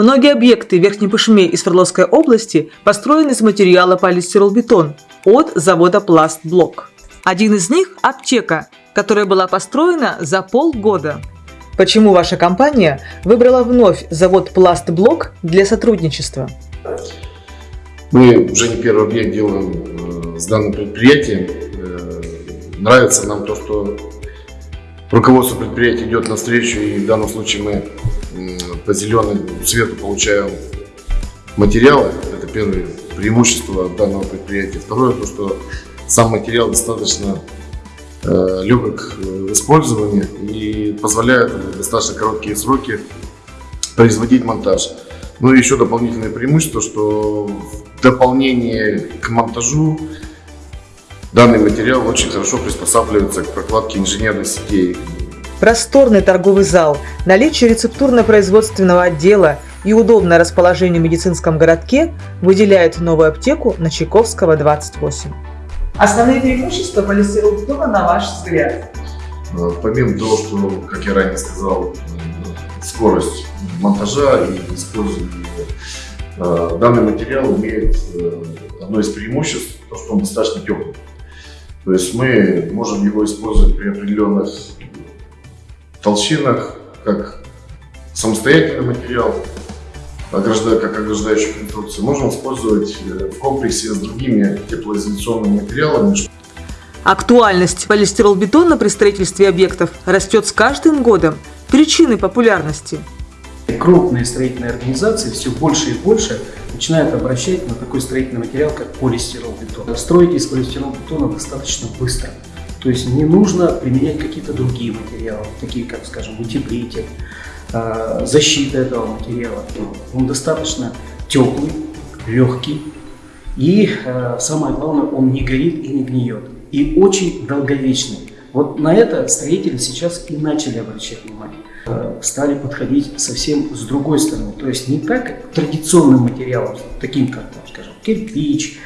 Многие объекты Верхней Пышмы и Свердловской области построены из материала полистиролбетон от завода «Пластблок». Один из них – аптека, которая была построена за полгода. Почему ваша компания выбрала вновь завод «Пластблок» для сотрудничества? Мы уже не первый объект делаем э, с данным предприятием. Э, нравится нам то, что руководство предприятия идет навстречу, и в данном случае мы по зеленому цвету получаем материалы. Это первое преимущество данного предприятия. Второе, то, что сам материал достаточно э, легок в использовании и позволяет в достаточно короткие сроки производить монтаж. Ну и еще дополнительное преимущество, что в дополнение к монтажу данный материал очень хорошо приспосабливается к прокладке инженерных сетей. Просторный торговый зал, наличие рецептурно-производственного отдела и удобное расположение в медицинском городке выделяют новую аптеку на Чайковского, 28. Основные преимущества полистиролбетона на ваш взгляд? Э, помимо того, что, как я ранее сказал, скорость монтажа и использования э, данный материал имеет э, одно из преимуществ, то, что он достаточно теплый. То есть мы можем его использовать при определенных толщинах, как самостоятельный материал, как ограждающую конструкцию. Можем использовать э, в комплексе с другими теплоизоляционными материалами. Актуальность полистиролбетона при строительстве объектов растет с каждым годом. Причины популярности. Крупные строительные организации все больше и больше начинают обращать на такой строительный материал, как полистиролбетон. Строить из полистиролбетона достаточно быстро. То есть не нужно применять какие-то другие материалы, такие как, скажем, утеплитель, а, защита этого материала. Он достаточно теплый, легкий и, а, самое главное, он не горит и не гниет. И очень долговечный. Вот на это строители сейчас и начали обращать внимание. Э, стали подходить совсем с другой стороны. То есть не так к традиционным материалам, таким как, скажем, кирпич,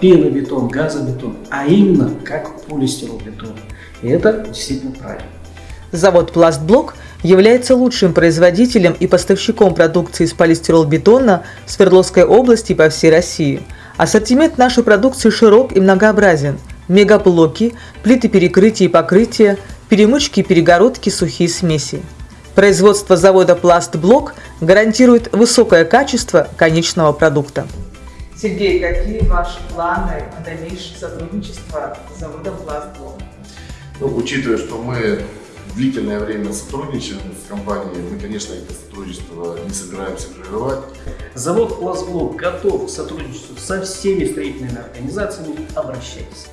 пенобетон, газобетон, а именно как полистиролбетон. И это действительно правильно. Завод «Пластблок» является лучшим производителем и поставщиком продукции из полистиролбетона в Свердловской области по всей России. Ассортимент нашей продукции широк и многообразен – мегаблоки, плиты перекрытия и покрытия, перемычки и перегородки, сухие смеси. Производство завода «Пластблок» гарантирует высокое качество конечного продукта. Сергей, какие ваши планы на дальнейшее сотрудничество с заводом «Пластблок»? Ну, учитывая, что мы длительное время сотрудничаем с компанией, мы, конечно, это сотрудничество не собираемся прерывать. Завод «Пластблок» готов к сотрудничеству со всеми строительными организациями. Обращайтесь.